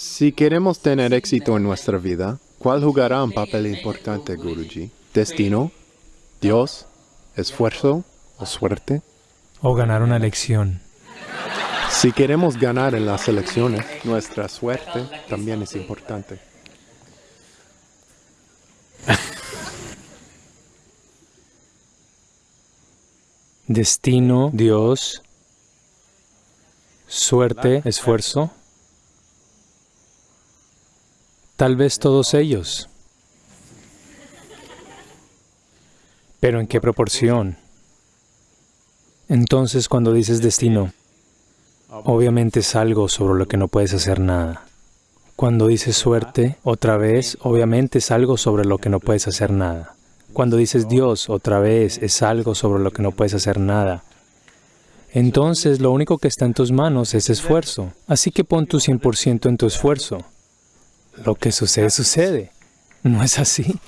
Si queremos tener éxito en nuestra vida, ¿cuál jugará un papel importante, Guruji? ¿Destino? ¿Dios? ¿Esfuerzo? ¿O suerte? O ganar una elección. Si queremos ganar en las elecciones, nuestra suerte también es importante. Destino, Dios, suerte, esfuerzo. Tal vez todos ellos. Pero ¿en qué proporción? Entonces cuando dices destino, obviamente es algo sobre lo que no puedes hacer nada. Cuando dices suerte, otra vez, obviamente es algo sobre lo que no puedes hacer nada. Cuando dices Dios, otra vez, es algo sobre lo que no puedes hacer nada. Entonces, lo único que está en tus manos es esfuerzo. Así que pon tu 100% en tu esfuerzo. Lo que sucede, sucede. ¿No es así?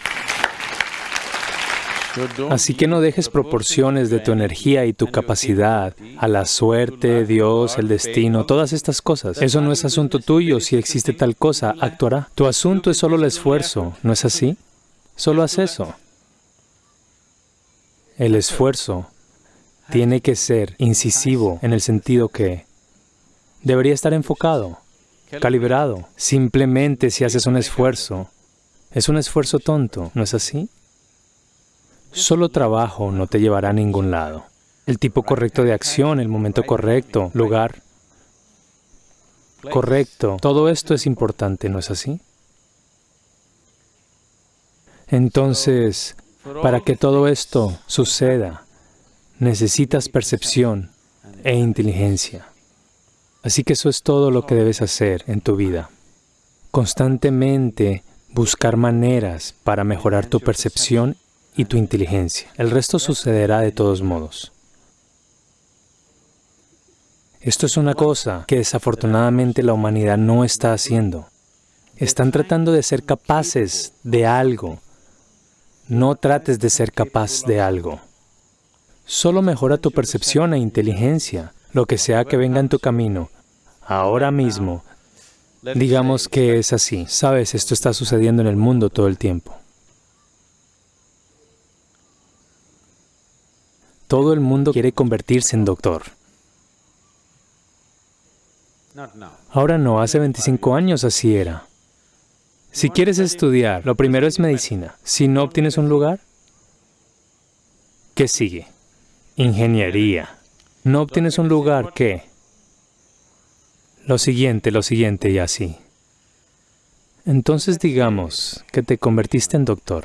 Así que no dejes proporciones de tu energía y tu capacidad a la suerte, Dios, el destino, todas estas cosas. Eso no es asunto tuyo. Si existe tal cosa, actuará. Tu asunto es solo el esfuerzo, ¿no es así? Solo haz eso. El esfuerzo tiene que ser incisivo en el sentido que debería estar enfocado, calibrado. Simplemente si haces un esfuerzo, es un esfuerzo tonto, ¿no es así? Solo trabajo no te llevará a ningún lado. El tipo correcto de acción, el momento correcto, lugar correcto, todo esto es importante, ¿no es así? Entonces, para que todo esto suceda, necesitas percepción e inteligencia. Así que eso es todo lo que debes hacer en tu vida. Constantemente buscar maneras para mejorar tu percepción y tu inteligencia. El resto sucederá de todos modos. Esto es una cosa que desafortunadamente la humanidad no está haciendo. Están tratando de ser capaces de algo no trates de ser capaz de algo. Solo mejora tu percepción e inteligencia, lo que sea que venga en tu camino. Ahora mismo, digamos que es así. Sabes, esto está sucediendo en el mundo todo el tiempo. Todo el mundo quiere convertirse en doctor. Ahora no, hace 25 años así era. Si quieres estudiar, lo primero es medicina. Si no obtienes un lugar, ¿qué sigue? Ingeniería. No obtienes un lugar, ¿qué? Lo siguiente, lo siguiente y así. Entonces digamos que te convertiste en doctor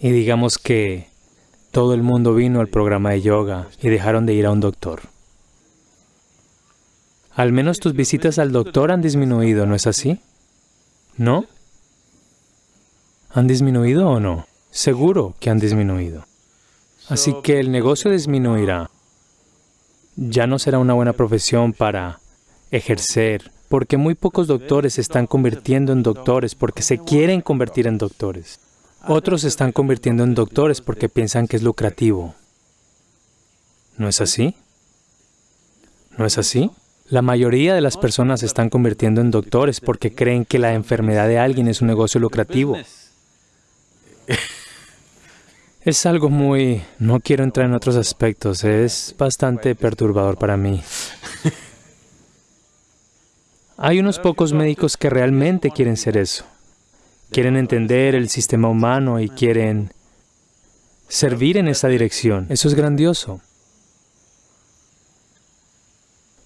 y digamos que todo el mundo vino al programa de yoga y dejaron de ir a un doctor. Al menos tus visitas al doctor han disminuido, ¿no es así? ¿No? ¿Han disminuido o no? Seguro que han disminuido. Así que el negocio disminuirá. Ya no será una buena profesión para ejercer, porque muy pocos doctores se están convirtiendo en doctores porque se quieren convertir en doctores. Otros se están convirtiendo en doctores porque piensan que es lucrativo. ¿No es así? ¿No es así? La mayoría de las personas se están convirtiendo en doctores porque creen que la enfermedad de alguien es un negocio lucrativo. Es algo muy... no quiero entrar en otros aspectos, es bastante perturbador para mí. Hay unos pocos médicos que realmente quieren ser eso. Quieren entender el sistema humano y quieren servir en esa dirección. Eso es grandioso.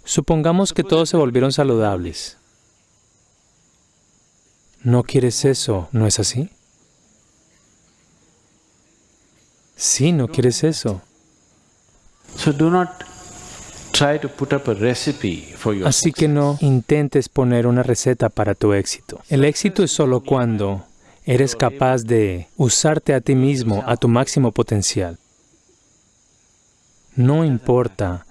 Supongamos que todos se volvieron saludables. No quieres eso, ¿no es así? Sí, no quieres eso. Así que no intentes poner una receta para tu éxito. El éxito es solo cuando eres capaz de usarte a ti mismo a tu máximo potencial. No importa,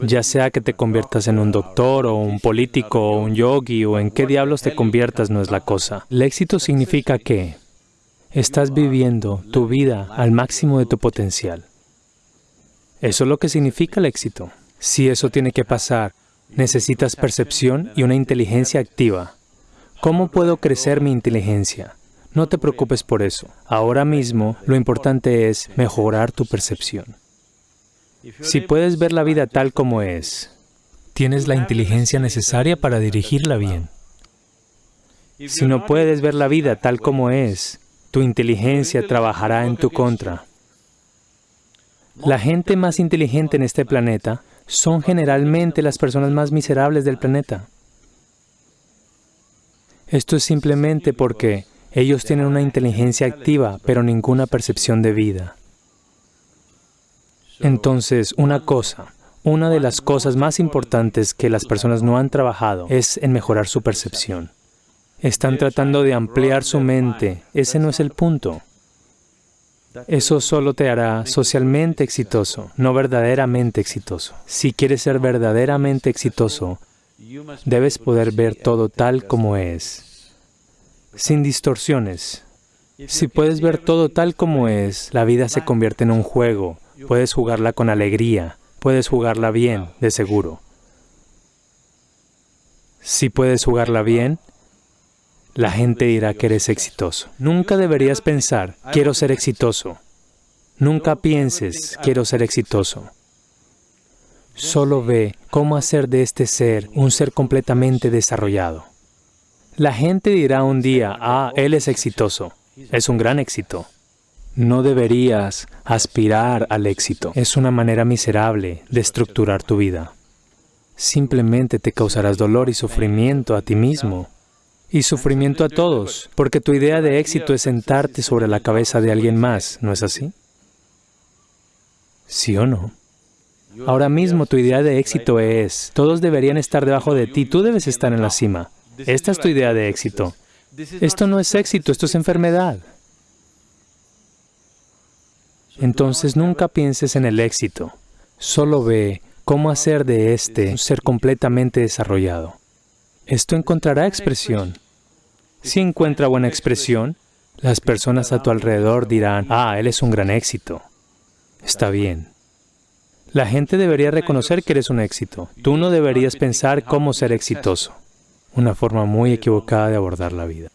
ya sea que te conviertas en un doctor o un político o un yogi o en qué diablos te conviertas no es la cosa. El éxito significa que estás viviendo tu vida al máximo de tu potencial. Eso es lo que significa el éxito. Si eso tiene que pasar, necesitas percepción y una inteligencia activa. ¿Cómo puedo crecer mi inteligencia? No te preocupes por eso. Ahora mismo, lo importante es mejorar tu percepción. Si puedes ver la vida tal como es, tienes la inteligencia necesaria para dirigirla bien. Si no puedes ver la vida tal como es, tu inteligencia trabajará en tu contra. La gente más inteligente en este planeta son generalmente las personas más miserables del planeta. Esto es simplemente porque ellos tienen una inteligencia activa, pero ninguna percepción de vida. Entonces, una cosa, una de las cosas más importantes que las personas no han trabajado es en mejorar su percepción. Están tratando de ampliar su mente. Ese no es el punto. Eso solo te hará socialmente exitoso, no verdaderamente exitoso. Si quieres ser verdaderamente exitoso, debes poder ver todo tal como es, sin distorsiones. Si puedes ver todo tal como es, la vida se convierte en un juego. Puedes jugarla con alegría, puedes jugarla bien, de seguro. Si puedes jugarla bien, la gente dirá que eres exitoso. Nunca deberías pensar, quiero ser exitoso. Nunca pienses, quiero ser exitoso. Solo ve cómo hacer de este ser un ser completamente desarrollado. La gente dirá un día, ah, él es exitoso. Es un gran éxito. No deberías aspirar al éxito. Es una manera miserable de estructurar tu vida. Simplemente te causarás dolor y sufrimiento a ti mismo y sufrimiento a todos, porque tu idea de éxito es sentarte sobre la cabeza de alguien más, ¿no es así? ¿Sí o no? Ahora mismo tu idea de éxito es, todos deberían estar debajo de ti, tú debes estar en la cima. Esta es tu idea de éxito. Esto no es éxito, esto es enfermedad. Entonces nunca pienses en el éxito, solo ve cómo hacer de este un ser completamente desarrollado esto encontrará expresión. Si encuentra buena expresión, las personas a tu alrededor dirán, ah, él es un gran éxito. Está bien. La gente debería reconocer que eres un éxito. Tú no deberías pensar cómo ser exitoso. Una forma muy equivocada de abordar la vida.